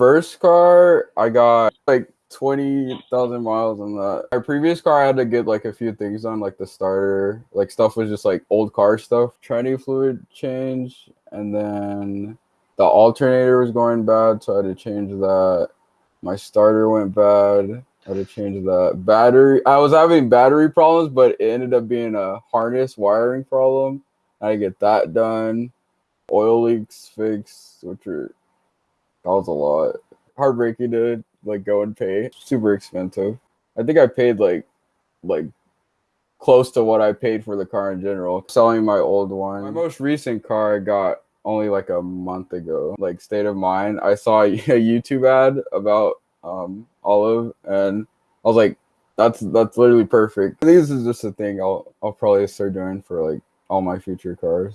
First car, I got like 20,000 miles on that. My previous car, I had to get like a few things on, like the starter, like stuff was just like old car stuff. Tranny fluid change, and then the alternator was going bad, so I had to change that. My starter went bad. I had to change that. Battery, I was having battery problems, but it ended up being a harness wiring problem. I had to get that done. Oil leaks fixed, which are that was a lot. Heartbreaking to like go and pay. Super expensive. I think I paid like like close to what I paid for the car in general. Selling my old one. My most recent car I got only like a month ago. Like state of mind. I saw a YouTube ad about um Olive and I was like, that's that's literally perfect. I think this is just a thing I'll I'll probably start doing for like all my future cars.